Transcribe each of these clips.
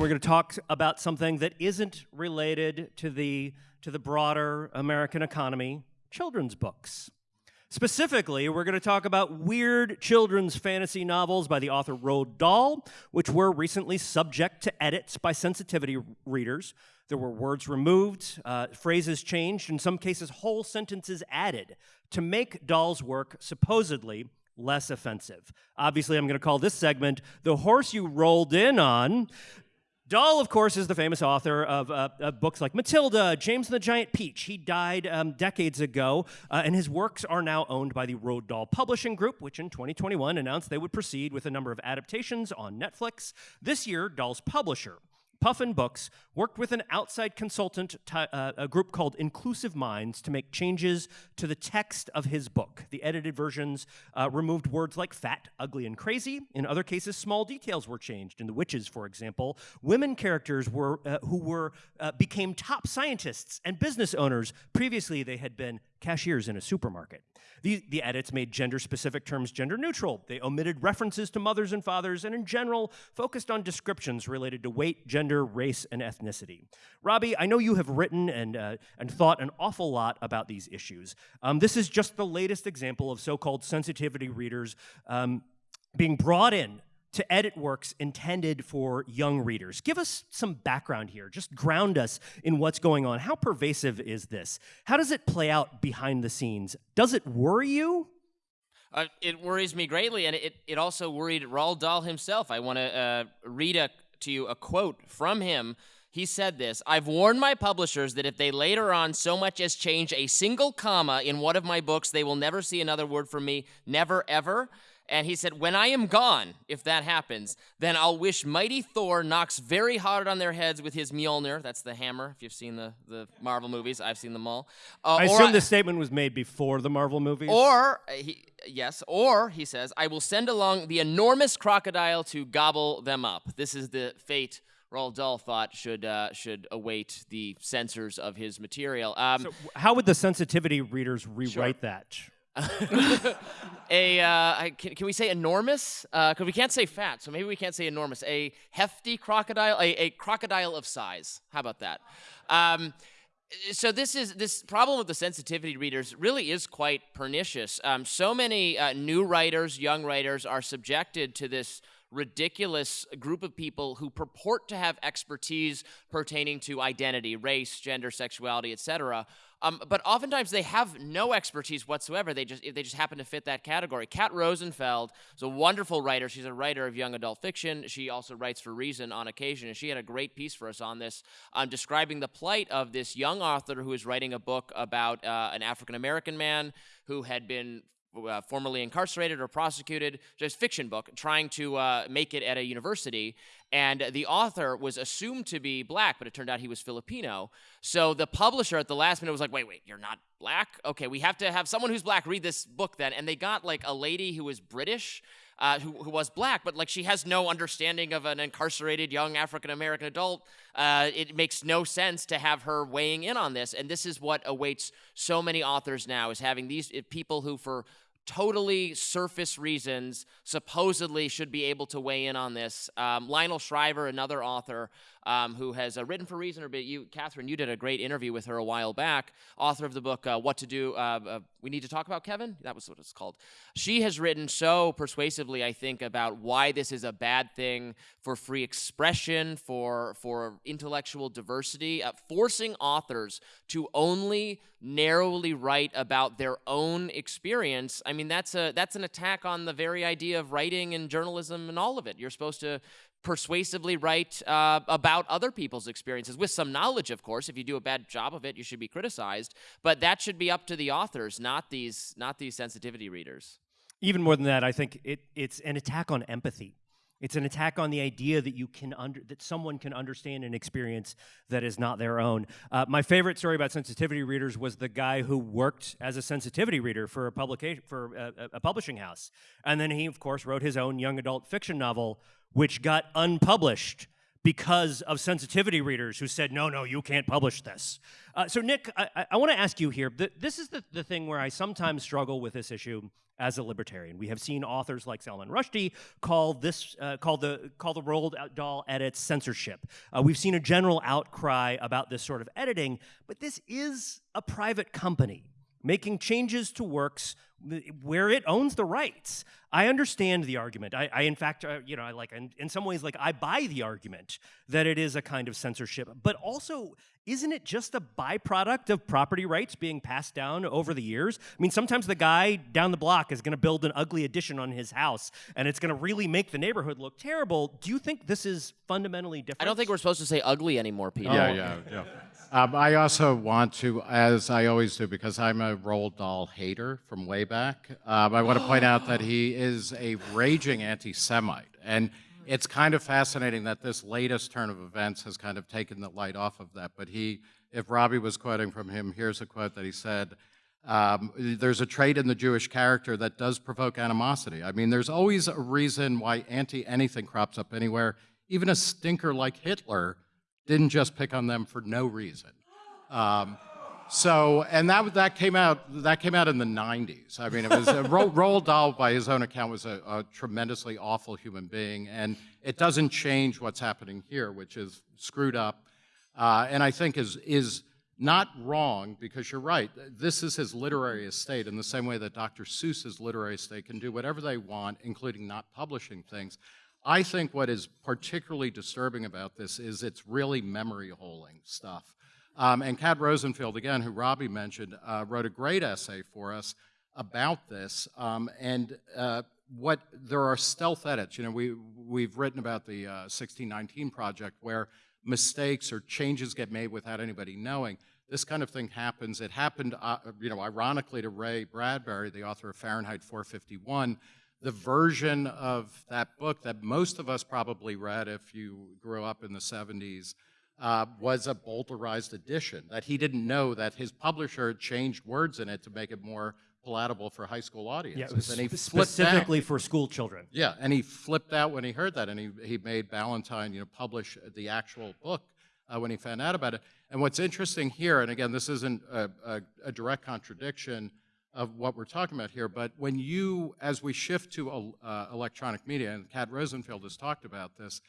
we're going to talk about something that isn't related to the to the broader American economy, children's books. Specifically, we're going to talk about weird children's fantasy novels by the author Roald Dahl, which were recently subject to edits by sensitivity readers. There were words removed, uh, phrases changed, in some cases, whole sentences added to make Dahl's work supposedly less offensive. Obviously, I'm going to call this segment The Horse You Rolled In On. Dahl, of course, is the famous author of, uh, of, books like Matilda, James and the Giant Peach. He died um, decades ago, uh, and his works are now owned by the Roald Dahl Publishing Group, which in 2021 announced they would proceed with a number of adaptations on Netflix. This year, Dahl's publisher, Puffin Books worked with an outside consultant, uh, a group called Inclusive Minds, to make changes to the text of his book. The edited versions uh, removed words like fat, ugly, and crazy. In other cases, small details were changed. In The Witches, for example, women characters were uh, who were uh, became top scientists and business owners. Previously, they had been cashiers in a supermarket. The, the edits made gender specific terms gender neutral. They omitted references to mothers and fathers and, in general, focused on descriptions related to weight, gender, race, and ethnicity. Robbie, I know you have written and, uh, and thought an awful lot about these issues. Um, this is just the latest example of so called sensitivity readers um, being brought in to edit works intended for young readers. Give us some background here. Just ground us in what's going on. How pervasive is this? How does it play out behind the scenes? Does it worry you? Uh, it worries me greatly, and it, it also worried Roald Dahl himself. I want to uh, read a, to you a quote from him. He said this I've warned my publishers that if they later on so much as change a single comma in one of my books, they will never see another word from me, never ever. And he said, When I am gone, if that happens, then I'll wish mighty Thor knocks very hard on their heads with his Mjolnir. That's the hammer, if you've seen the, the Marvel movies. I've seen them all. Uh, I assume I, this statement was made before the Marvel movies. Or, uh, he, yes, or he says, I will send along the enormous crocodile to gobble them up. This is the fate Roald Dahl thought should uh, should await the censors of his material. Um, so how would the sensitivity readers rewrite sure. that? a uh, can, can, we say enormous? Because uh, we can't say fat, so maybe we can't say enormous. A hefty crocodile, a, a crocodile of size. How about that? Um, so this is this problem with the sensitivity readers really is quite pernicious. Um, so many uh, new writers, young writers, are subjected to this ridiculous group of people who purport to have expertise pertaining to identity, race, gender, sexuality, etc. Um, but oftentimes they have no expertise whatsoever. They just they just happen to fit that category. Kat Rosenfield is a wonderful writer. She's a writer of young adult fiction. She also writes for Reason on occasion, and she had a great piece for us on this, um, describing the plight of this young author who is writing a book about uh, an African American man who had been uh, formerly incarcerated or prosecuted, just fiction book, trying to uh, make it at a university. And the author was assumed to be black, but it turned out he was Filipino. So the publisher at the last minute was like, wait, wait, you're not black? Okay, we have to have someone who's black read this book then. And they got like a lady who was British. Uh, who, who, was black, but like she has no understanding of an incarcerated young African American adult. Uh, it makes no sense to have her weighing in on this. And this is what awaits so many authors now: is having these people who, for totally surface reasons supposedly should be able to weigh in on this. Um, Lionel Shriver, another author, um, who has uh, written for Reason, or you, Catherine, you did a great interview with her a while back, author of the book uh, What to Do. Uh, uh, we need to talk about Kevin? That was what it's called. She has written so persuasively, I think, about why this is a bad thing for free expression, for, for intellectual diversity, uh, forcing authors to only narrowly write about their own experience. I mean, that's, a, that's an attack on the very idea of writing and journalism and all of it. You're supposed to persuasively write uh, about other people's experiences with some knowledge of course. If you do a bad job of it you should be criticized. But that should be up to the authors not these not these sensitivity readers. Even more than that i think it, it's an attack on empathy it's an attack on the idea that you can under, that someone can understand an experience that is not their own. Uh, my favorite story about sensitivity readers was the guy who worked as a sensitivity reader for a publication for a, a publishing house, and then he, of course, wrote his own young adult fiction novel which got unpublished because of sensitivity readers who said, no, no, you can't publish this. Uh, so, Nick, I, I want to ask you here this is the, the thing where I sometimes struggle with this issue as a libertarian. We have seen authors like Salman Rushdie call this uh, call the call the Roald Dahl edits censorship. Uh, we've seen a general outcry about this sort of editing, but this is a private company making changes to works where it owns the rights. I understand the argument. I, I in fact, uh, you know, I like in, in some ways, like I buy the argument that it is a kind of censorship. But also, isn't it just a byproduct of property rights being passed down over the years? I mean, sometimes the guy down the block is going to build an ugly addition on his house, and it's going to really make the neighborhood look terrible. Do you think this is fundamentally different? I don't think we're supposed to say ugly anymore, Peter. Yeah, yeah, yeah. Um, I also want to, as I always do, because I'm a Roald Dahl hater from way back, um, I want to point out that he is a raging anti Semite. And it's kind of fascinating that this latest turn of events has kind of taken the light off of that. But he, if Robbie was quoting from him, here's a quote that he said. Um, there's a trait in the Jewish character that does provoke animosity. I mean, there's always a reason why anti anything crops up anywhere. Even a stinker like Hitler didn't just pick on them for no reason. Um, so, and that that came out that came out in the '90s. I mean, it was uh, Roald Dahl, by his own account, was a, a, tremendously awful human being, and it doesn't change what's happening here, which is screwed up, uh, and I think is is not wrong because you're right. This is his literary estate in the same way that Dr. Seuss's literary estate can do whatever they want, including not publishing things. I think what is particularly disturbing about this is it's really memory holing stuff. Um, and Kat Rosenfield, again, who Robbie mentioned, uh, wrote a great essay for us about this. Um, and uh, what there are stealth edits. You know, we we've written about the uh, 1619 project where mistakes or changes get made without anybody knowing. This kind of thing happens. It happened, uh, you know, ironically to Ray Bradbury, the author of Fahrenheit 451. The version of that book that most of us probably read if you grew up in the 70s uh, was a Bowdlerized edition, that he didn't know that his publisher had changed words in it to make it more palatable for high school audiences. Yeah, was and he specifically out. for school children. Yeah, and he flipped out when he heard that, and he, he made Ballantine, you know, publish the actual book uh, when he found out about it. And what's interesting here, and again, this isn't a, a, a direct contradiction of what we're talking about here, but when you, as we shift to uh, electronic media, and Kat Rosenfield has talked about this,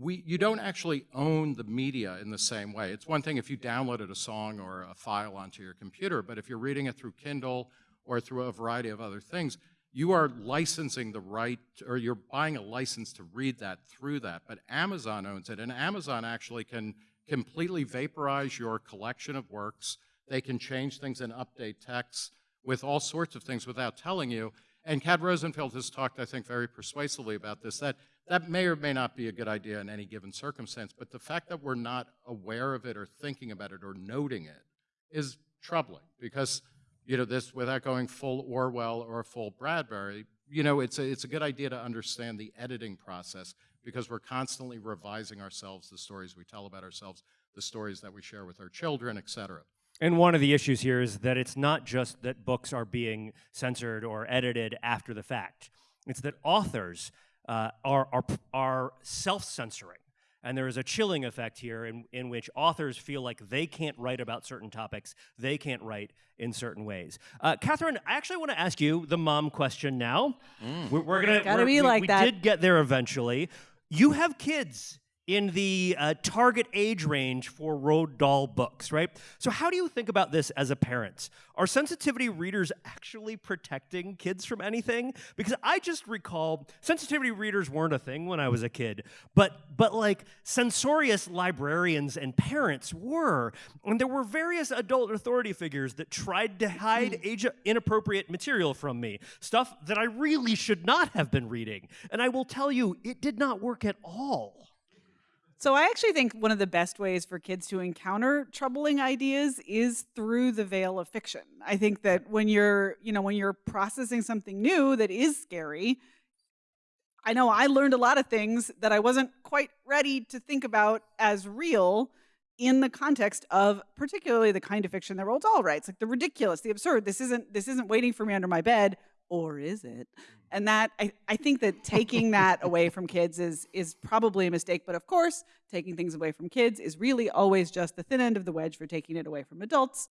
we, you don't actually own the media in the same way. It's one thing if you downloaded a song or a file onto your computer, but if you're reading it through Kindle or through a variety of other things, you are licensing the right, or you're buying a license to read that through that. But Amazon owns it, and Amazon actually can completely vaporize your collection of works. They can change things and update texts with all sorts of things without telling you. And Kat Rosenfield has talked, I think, very persuasively about this, that that may or may not be a good idea in any given circumstance, but the fact that we're not aware of it or thinking about it or noting it is troubling because, you know, this, without going full Orwell or full Bradbury, you know, it's a, it's a good idea to understand the editing process because we're constantly revising ourselves, the stories we tell about ourselves, the stories that we share with our children, et cetera. And one of the issues here is that it's not just that books are being censored or edited after the fact. It's that authors uh, are, are, are self censoring. And there is a chilling effect here in, in which authors feel like they can't write about certain topics, they can't write in certain ways. Uh, Catherine, I actually want to ask you the mom question now. Mm. We're, we're, gonna gotta be like we, that. We did get there eventually. You have kids in the uh, target age range for Roald Dahl books, right? So, how do you think about this as a parent? Are sensitivity readers actually protecting kids from anything? Because I just recall sensitivity readers weren't a thing when I was a kid, but but like censorious librarians and parents were, and there were various adult authority figures that tried to hide hmm. age inappropriate material from me, stuff that I really should not have been reading. And I will tell you, it did not work at all. So I actually think one of the best ways for kids to encounter troubling ideas is through the veil of fiction. I think that when you're, you know, when you're processing something new that is scary, I know I learned a lot of things that I wasn't quite ready to think about as real in the context of particularly the kind of fiction that Roald Dahl writes, like the ridiculous, the absurd. This isn't this isn't waiting for me under my bed. Or is it? And mm-hmm. that I, I think that taking that away from kids is is probably a mistake. But of course, taking things away from kids is really always just the thin end of the wedge for taking it away from adults.